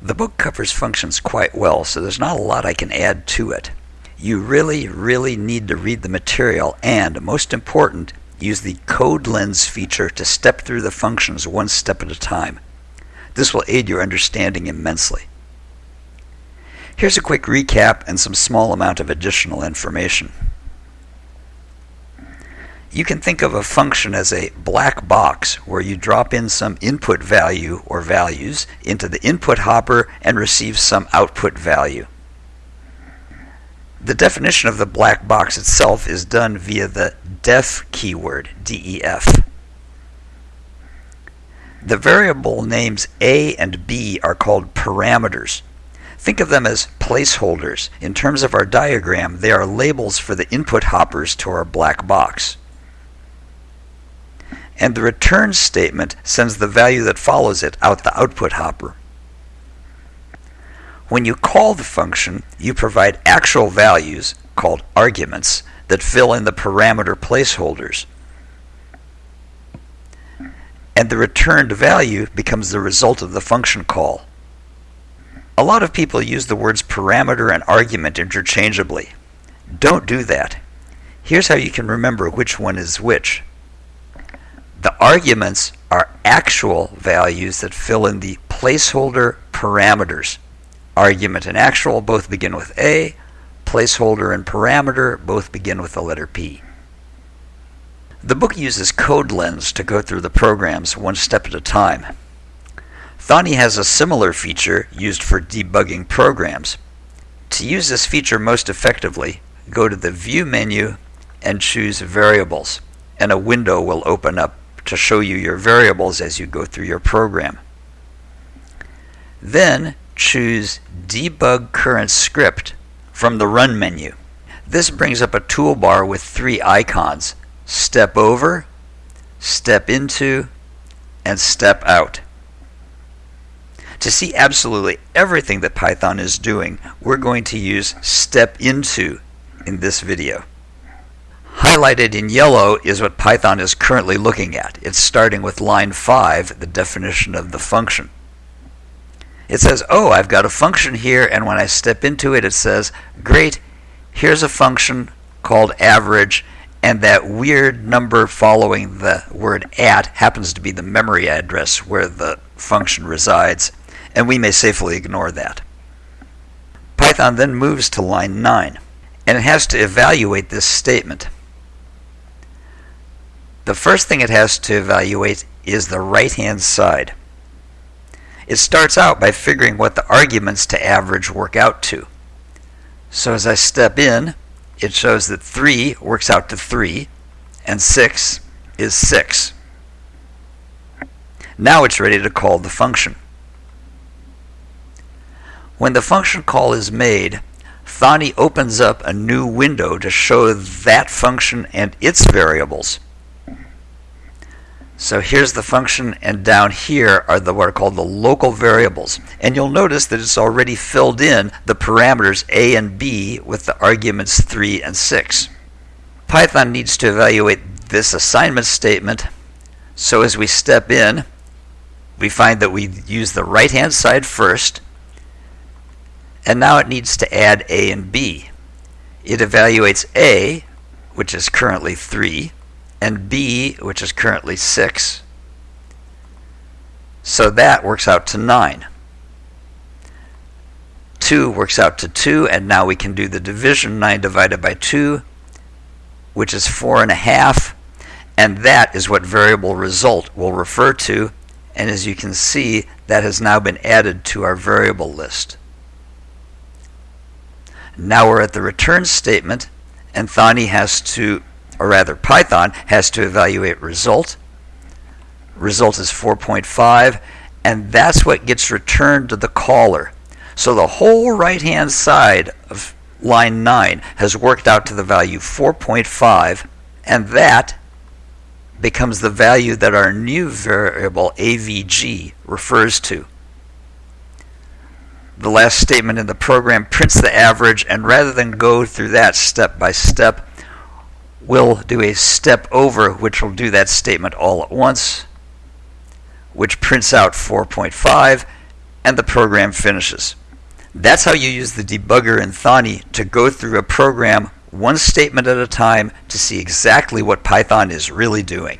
The book covers functions quite well, so there's not a lot I can add to it. You really, really need to read the material and, most important, use the Code Lens feature to step through the functions one step at a time. This will aid your understanding immensely. Here's a quick recap and some small amount of additional information. You can think of a function as a black box where you drop in some input value or values into the input hopper and receive some output value. The definition of the black box itself is done via the def keyword, DEF. The variable names a and b are called parameters. Think of them as placeholders. In terms of our diagram, they are labels for the input hoppers to our black box. And the return statement sends the value that follows it out the output hopper. When you call the function, you provide actual values, called arguments, that fill in the parameter placeholders. And the returned value becomes the result of the function call. A lot of people use the words parameter and argument interchangeably. Don't do that. Here's how you can remember which one is which. Arguments are actual values that fill in the placeholder parameters. Argument and actual both begin with A. Placeholder and parameter both begin with the letter P. The book uses Code Lens to go through the programs one step at a time. Thonny has a similar feature used for debugging programs. To use this feature most effectively, go to the View menu and choose Variables, and a window will open up to show you your variables as you go through your program. Then choose Debug Current Script from the Run menu. This brings up a toolbar with three icons Step Over, Step Into, and Step Out. To see absolutely everything that Python is doing, we're going to use Step Into in this video. Highlighted in yellow is what Python is currently looking at. It's starting with line 5, the definition of the function it says, oh, I've got a function here, and when I step into it, it says, great, here's a function called average, and that weird number following the word at happens to be the memory address where the function resides, and we may safely ignore that. Python then moves to line 9, and it has to evaluate this statement. The first thing it has to evaluate is the right-hand side. It starts out by figuring what the arguments to average work out to. So as I step in, it shows that 3 works out to 3, and 6 is 6. Now it's ready to call the function. When the function call is made, Thonny opens up a new window to show that function and its variables. So here's the function, and down here are the what are called the local variables. And you'll notice that it's already filled in the parameters a and b with the arguments 3 and 6. Python needs to evaluate this assignment statement. So as we step in, we find that we use the right-hand side first, and now it needs to add a and b. It evaluates a, which is currently 3, and B, which is currently 6. So that works out to 9. 2 works out to 2, and now we can do the division 9 divided by 2, which is 4.5, and a half, and that is what variable result will refer to, and as you can see, that has now been added to our variable list. Now we're at the return statement, and Thonny has to or rather Python, has to evaluate result. Result is 4.5, and that's what gets returned to the caller. So the whole right hand side of line 9 has worked out to the value 4.5, and that becomes the value that our new variable avg refers to. The last statement in the program prints the average, and rather than go through that step by step, we'll do a step over, which will do that statement all at once, which prints out 4.5, and the program finishes. That's how you use the debugger in Thonny to go through a program one statement at a time to see exactly what Python is really doing.